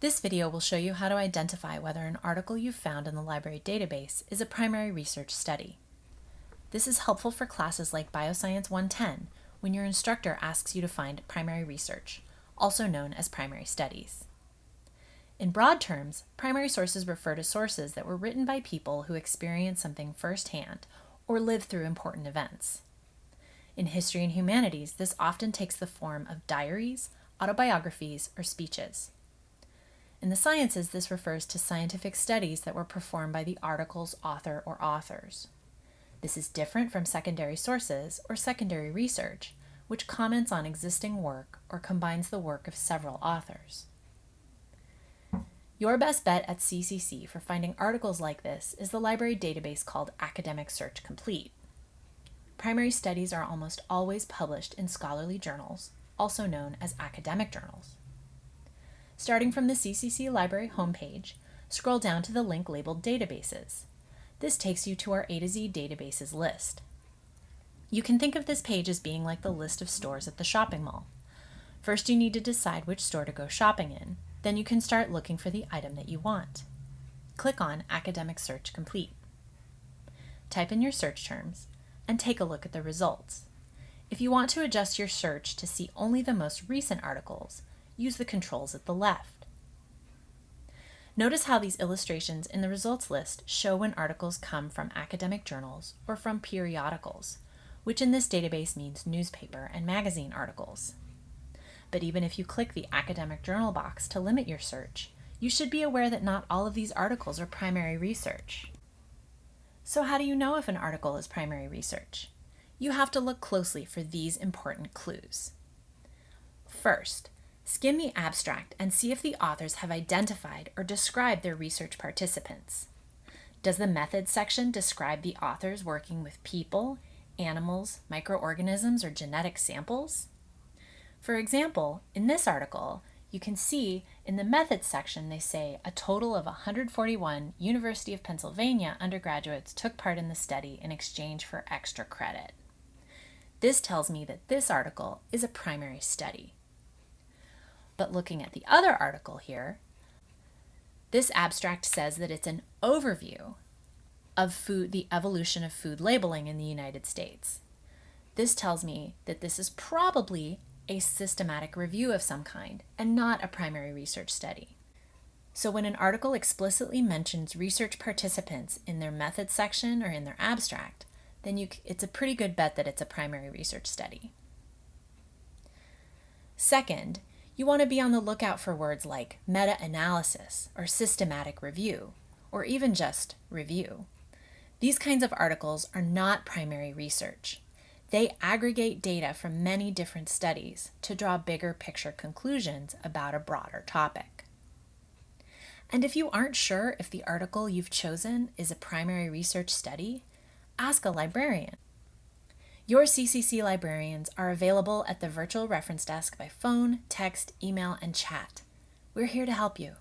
This video will show you how to identify whether an article you've found in the library database is a primary research study. This is helpful for classes like Bioscience 110 when your instructor asks you to find primary research, also known as primary studies. In broad terms, primary sources refer to sources that were written by people who experienced something firsthand or lived through important events. In history and humanities, this often takes the form of diaries, autobiographies, or speeches. In the sciences, this refers to scientific studies that were performed by the article's author or authors. This is different from secondary sources or secondary research, which comments on existing work or combines the work of several authors. Your best bet at CCC for finding articles like this is the library database called Academic Search Complete. Primary studies are almost always published in scholarly journals, also known as academic journals. Starting from the CCC Library homepage, scroll down to the link labeled Databases. This takes you to our A to Z databases list. You can think of this page as being like the list of stores at the shopping mall. First, you need to decide which store to go shopping in. Then you can start looking for the item that you want. Click on Academic Search Complete. Type in your search terms and take a look at the results. If you want to adjust your search to see only the most recent articles, use the controls at the left. Notice how these illustrations in the results list show when articles come from academic journals or from periodicals, which in this database means newspaper and magazine articles. But even if you click the academic journal box to limit your search, you should be aware that not all of these articles are primary research. So how do you know if an article is primary research? You have to look closely for these important clues. First, skim the abstract and see if the authors have identified or described their research participants. Does the methods section describe the authors working with people, animals, microorganisms, or genetic samples? For example, in this article, you can see in the methods section they say a total of 141 University of Pennsylvania undergraduates took part in the study in exchange for extra credit. This tells me that this article is a primary study. But looking at the other article here, this abstract says that it's an overview of food, the evolution of food labeling in the United States. This tells me that this is probably a systematic review of some kind and not a primary research study. So when an article explicitly mentions research participants in their methods section or in their abstract, then you, it's a pretty good bet that it's a primary research study. Second, you want to be on the lookout for words like meta-analysis or systematic review, or even just review. These kinds of articles are not primary research. They aggregate data from many different studies to draw bigger picture conclusions about a broader topic. And if you aren't sure if the article you've chosen is a primary research study, ask a librarian. Your CCC librarians are available at the virtual reference desk by phone, text, email, and chat. We're here to help you.